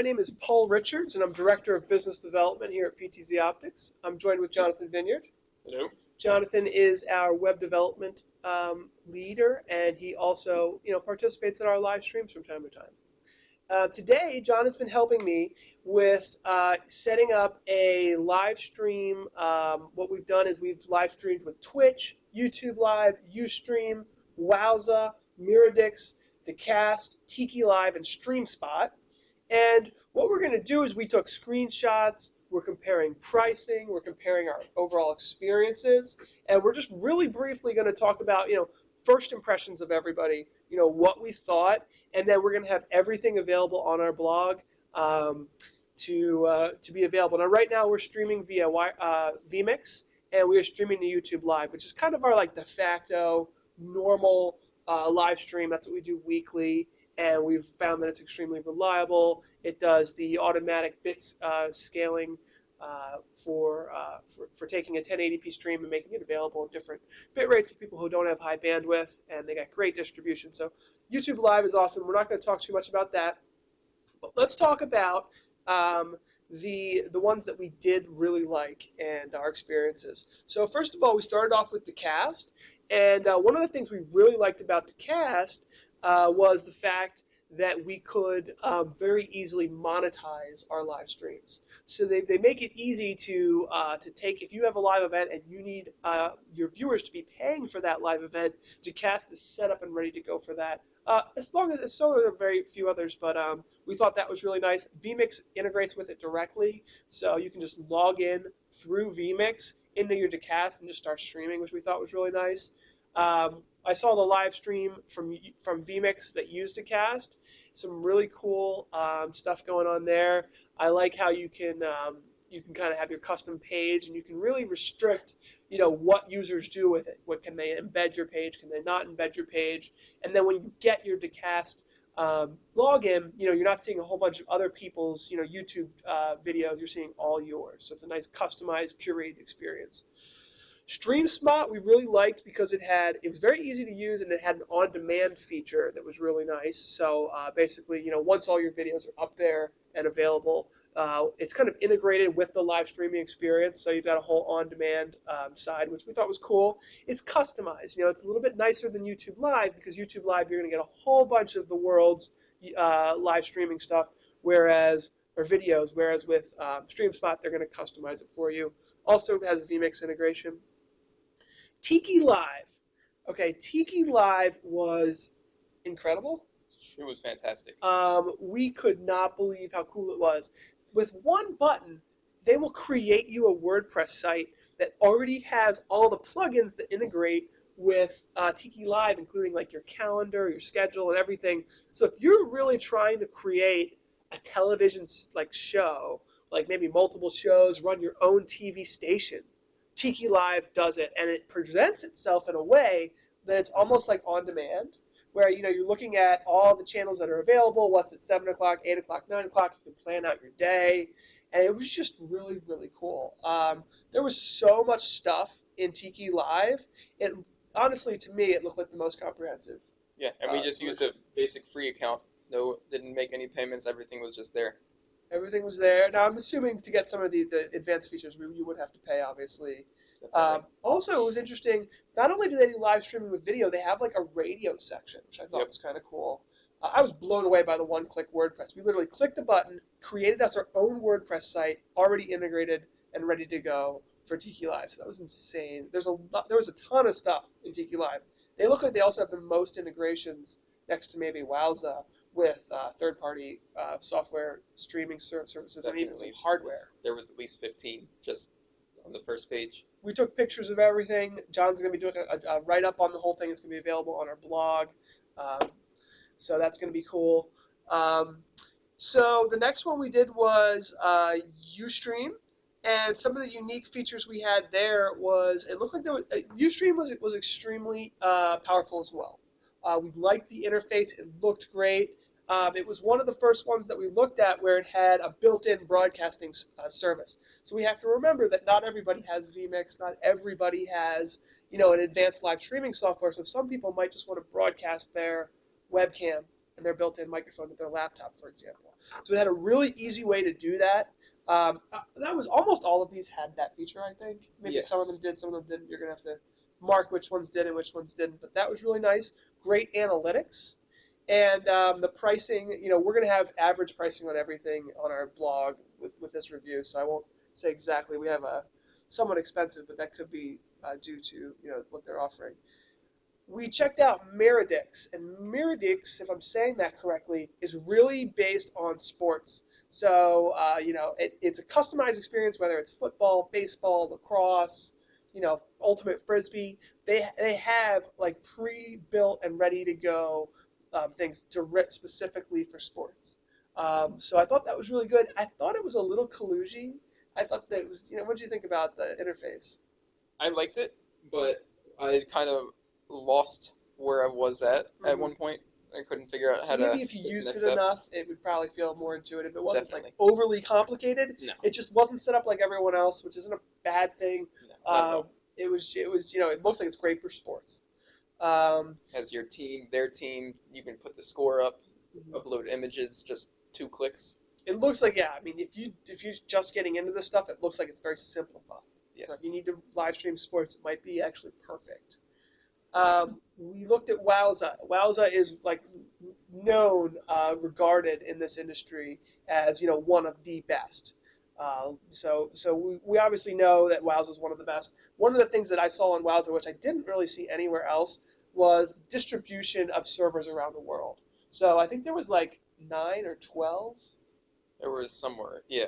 my name is Paul Richards, and I'm Director of Business Development here at PTZ Optics. I'm joined with Jonathan Vineyard. Hello. Jonathan is our web development um, leader, and he also, you know, participates in our live streams from time to time. Uh, today, John has been helping me with uh, setting up a live stream. Um, what we've done is we've live streamed with Twitch, YouTube Live, Ustream, Wowza, Meridix, Dacast, Tiki Live, and StreamSpot. And what we're going to do is we took screenshots, we're comparing pricing, we're comparing our overall experiences, and we're just really briefly going to talk about, you know, first impressions of everybody, you know, what we thought, and then we're going to have everything available on our blog um, to uh, to be available. Now, right now we're streaming via uh, vMix, and we are streaming to YouTube Live, which is kind of our like de facto normal uh, live stream. That's what we do weekly and we've found that it's extremely reliable. It does the automatic bits uh, scaling uh, for, uh, for, for taking a 1080p stream and making it available at different bit rates for people who don't have high bandwidth, and they got great distribution. So YouTube Live is awesome. We're not going to talk too much about that, but let's talk about um, the the ones that we did really like and our experiences. So first of all, we started off with Dacast, and uh, one of the things we really liked about Dacast uh, was the fact that we could um, very easily monetize our live streams. So they, they make it easy to uh, to take if you have a live event and you need uh, your viewers to be paying for that live event, Dacast is set up and ready to go for that. Uh, as long as so are very few others, but um, we thought that was really nice. vMix integrates with it directly, so you can just log in through vMix into your Dacast and just start streaming, which we thought was really nice. Um, I saw the live stream from from vMix that used Dacast. Some really cool um, stuff going on there. I like how you can um, you can kind of have your custom page and you can really restrict you know what users do with it. What can they embed your page? Can they not embed your page? And then when you get your Dacast um, login, you know you're not seeing a whole bunch of other people's you know YouTube uh, videos. You're seeing all yours. So it's a nice customized, curated experience. StreamSpot we really liked because it had it was very easy to use and it had an on-demand feature that was really nice. So uh, basically, you know, once all your videos are up there and available, uh, it's kind of integrated with the live streaming experience. So you've got a whole on-demand um, side, which we thought was cool. It's customized. You know, it's a little bit nicer than YouTube Live because YouTube Live you're going to get a whole bunch of the world's uh, live streaming stuff, whereas or videos. Whereas with um, StreamSpot, they're going to customize it for you. Also it has vMix integration. Tiki Live. Okay, Tiki Live was incredible. It was fantastic. Um, we could not believe how cool it was. With one button, they will create you a WordPress site that already has all the plugins that integrate with uh, Tiki Live, including like your calendar, your schedule, and everything. So if you're really trying to create a television like show, like maybe multiple shows, run your own TV station, Tiki Live does it, and it presents itself in a way that it's almost like on demand, where you know you're looking at all the channels that are available, what's at seven o'clock, eight o'clock, nine o'clock. You can plan out your day, and it was just really, really cool. Um, there was so much stuff in Tiki Live. It honestly, to me, it looked like the most comprehensive. Yeah, and we uh, just used a basic free account. No, didn't make any payments. Everything was just there. Everything was there. Now I'm assuming to get some of the, the advanced features, we, you would have to pay, obviously. Um, also, it was interesting. Not only do they do live streaming with video, they have like a radio section, which I thought yep. was kind of cool. Uh, I was blown away by the one-click WordPress. We literally clicked the button, created us our own WordPress site, already integrated and ready to go for Tiki Live. So that was insane. There's a lot, there was a ton of stuff in Tiki Live. They look like they also have the most integrations next to maybe Wowza with uh, third-party uh, software streaming services Definitely. and even some hardware. There was at least 15 just on the first page. We took pictures of everything. John's going to be doing a, a, write-up on the whole thing. It's going to be available on our blog. Um, so that's going to be cool. Um, so the next one we did was uh, Ustream. And some of the unique features we had there was it looked like there was uh, Ustream was was extremely uh, powerful as well. Uh, we liked the interface; it looked great. Um, it was one of the first ones that we looked at where it had a built-in broadcasting uh, service. So we have to remember that not everybody has vMix, not everybody has you know an advanced live streaming software. So some people might just want to broadcast their webcam and their built-in microphone to their laptop, for example. So it had a really easy way to do that. Um, uh, that was almost all of these had that feature, I think. Maybe some of them did, some of them didn't. You're gonna have to mark which ones did and which ones didn't. But that was really nice. Great analytics, and um, the pricing. You know, we're gonna have average pricing on everything on our blog with with this review. So I won't say exactly. We have a somewhat expensive, but that could be uh, due to you know what they're offering. We checked out Meridix, and Meridix, if I'm saying that correctly, is really based on sports. So uh, you know, it, it's a customized experience, whether it's football, baseball, lacrosse, you know, ultimate frisbee. They they have like pre-built and ready to go um, things direct specifically for sports. Um, so I thought that was really good. I thought it was a little collusion. I thought that it was, you know, what do you think about the interface? I liked it, but I kind of lost where I was at at Mhm. one point. I couldn't figure out So how to. maybe if you get to the used it step. enough, it would probably feel more intuitive. It wasn't like overly complicated. No. It just wasn't set up like everyone else, which isn't a bad thing. No, at. Um, it was, it was, you know, it looks like it's great for sports. Um, Has your team, their team, you can put the score up, mhm. upload images, just two clicks. it looks like yeah. I mean, if you if you're just getting into this stuff, it looks like it's very simplified. Yes. So if you need to live stream sports, it might be actually perfect. Um, we looked at Wowza. Wowza is like known, uh, regarded in this industry as you know one of the best. Uh, so so we, we obviously know that Wowza is one of the best. One of the things that I saw on Wowza, which I didn't really see anywhere else, was distribution of servers around the world. So I think there was like nine or twelve. There was somewhere, yeah,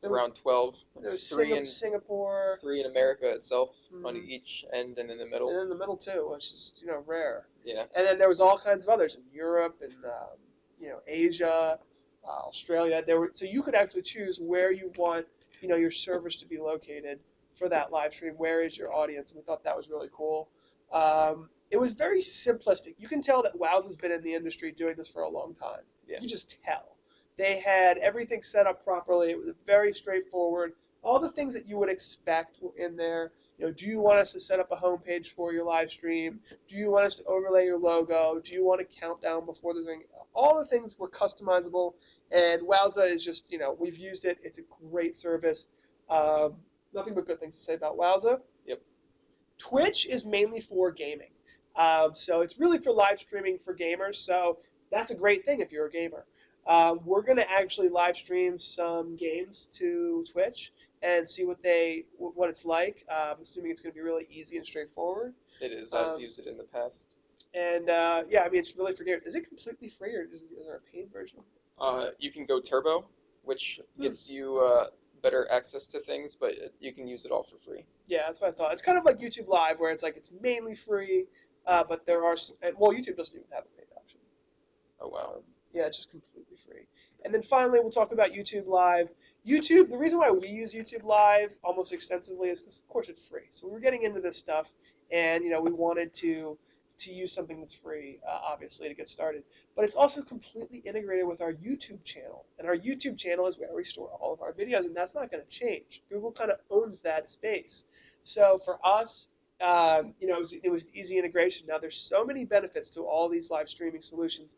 There was- around twelve. There was three Singa- in Singapore, three in America itself, on Mhm. each end and in the middle. and in the middle too, which is you know rare. Yeah, And then there was all kinds of others in Europe and um, you know Asia, uh, Australia. There were so you could actually choose where you want you know your servers to be located for that live stream. Where is your audience? And we thought that was really cool. Um, it was very simplistic. You can tell that Wowza has been in the industry doing this for a long time. Yeah. You just tell. They had everything set up properly. It was very straightforward. All the things that you would expect were in there. You know, do you want us to set up a homepage for your live stream? Do you want us to overlay your logo? Do you want a countdown before there's any? All the things were customizable, and Wowza is just you know we've used it. It's a great service. Um, nothing but good things to say about Wowza. Yep. Twitch is mainly for gaming, um, so it's really for live streaming for gamers. So that's a great thing if you're a gamer. Um, we're going to actually live stream some games to Twitch and see what they what it's like. Uh, I'm assuming it's going to be really easy and straightforward. it is. I've Um, used it in the past. And uh, yeah, I mean, it's really for gamers. Is it completely free or is, is there a paid version? Uh, you can go turbo, which Hmm. gets you uh, better access to things, but you can use it all for free. Yeah, that's what I thought. It's kind of like YouTube Live, where it's like it's mainly free, uh, but there are well, YouTube doesn't even have a paid option. Oh wow. Um, yeah, it's just completely free. And then finally, we'll talk about YouTube Live. YouTube. The reason why we use YouTube Live almost extensively is because, of course, it's free. So we were getting into this stuff, and you know, we wanted to to use something that's free, uh, obviously, to get started. But it's also completely integrated with our YouTube channel, and our YouTube channel is where we store all of our videos, and that's not going to change. Google kind of owns that space. So for us, um, you know, it was, it was easy integration. Now there's so many benefits to all these live streaming solutions.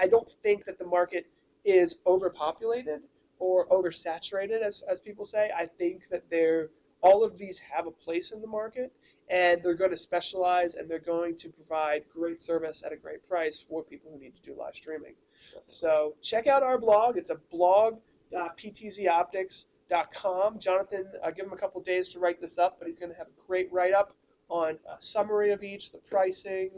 I don't think that the market is overpopulated or oversaturated, as, as people say. I think that they're all of these have a place in the market, and they're going to specialize and they're going to provide great service at a great price for people who need to do live streaming. So check out our blog. It's a blog.ptzoptics.com. Jonathan, uh, give him a couple days to write this up, but he's going to have a great write up on a summary of each, the pricing,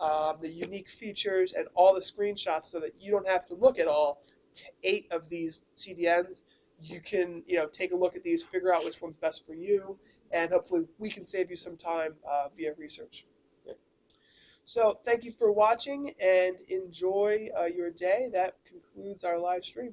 um, the unique features, and all the screenshots so that you don't have to look at all t- eight of these CDNs. You can, you know, take a look at these, figure out which one's best for you, and hopefully we can save you some time uh, via research. So thank you for watching and enjoy uh, your day. That concludes our live stream.